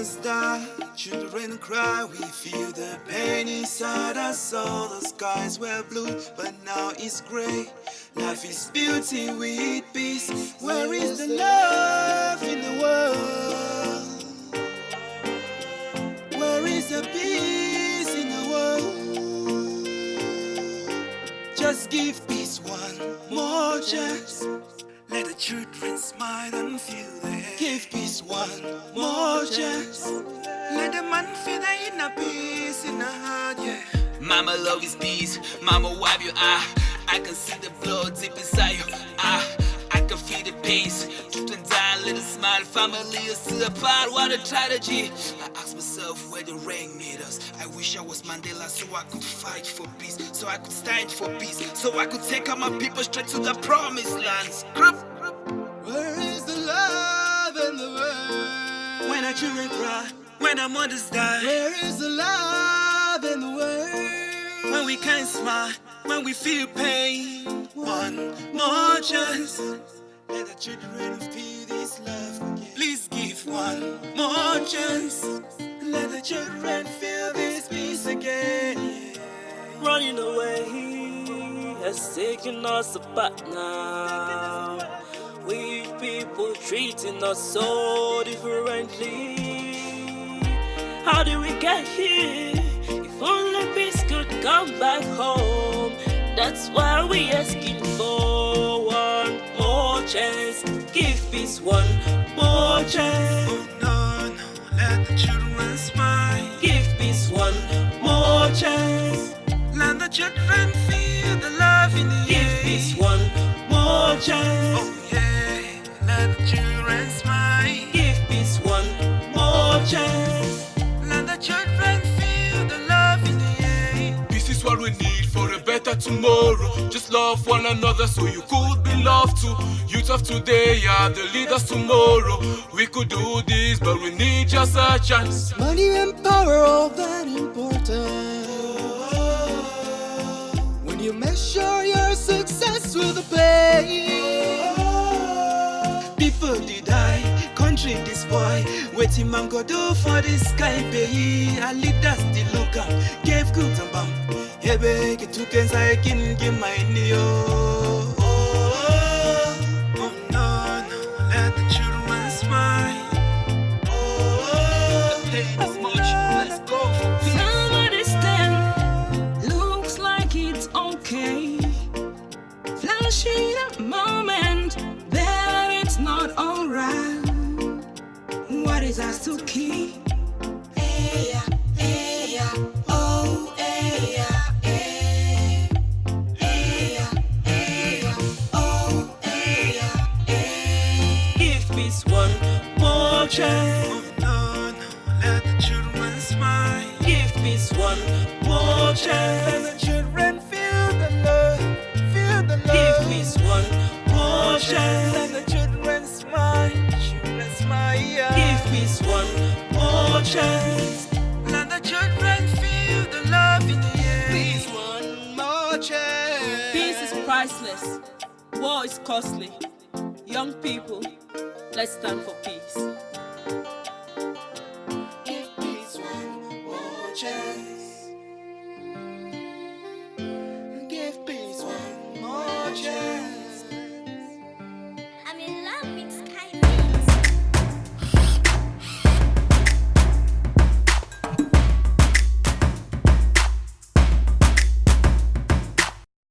mothers die, children cry. We feel the pain inside us. All the skies were blue, but now it's gray. Life is beauty with peace. Where is the love in the world? Where is the peace in the world? Just give peace one more chance. Let the children smile and feel the. Give peace one more chance. Let the man feel the inner peace in the heart, yeah. Mama love is peace, mama wipe your eye. I can see the blood deep inside your eye. I can feel the pace. Truth and die, little smile. Family is still apart. What a tragedy. I myself where the rain made us. I wish I was Mandela so I could fight for peace. So I could stand for peace. So I could take out my people straight to the promised lands. Where is the love in the world? When our children cry, when our mothers die, Where is the love in the world? when we can't smile, when we feel pain. One more chance. Let the children feel this love again. Please give one more chance. Let the children feel this peace again. yeah. Running away has taken us apart now. We people treating us so differently. How did we get here? If only peace could come back home. That's why we asking for one more chance. Give peace one more chance. The children smile. Give peace one more chance. Let the children feel the love in the Give air. peace one more chance. Oh yeah, let the children smile. Better tomorrow. Just love one another so you could be loved too. Youth of today are the leaders tomorrow. We could do this, but we need just a chance. Money and power, all that important. When you measure your success with the pay. People did die, country despoy. Waiting man go do for this sky pay. A leaders the look up, gave good and bam. Hebe get two cans I can give my neo. Oh no, no, let the children smile. Oh, The pain is much. Let's go for peace. Somebody stand, looks like it's okay. Flashing a moment that it's not alright. What is us to keep? More chance. No, no, let the children smile. Give peace one more Let the children feel the love, feel the love. Give peace one more Let the children smile, children smile. Give peace one more chance. Let the children feel the love in the air. Please, one more chance. Peace is priceless. War is costly. Young people, let's stand for peace. One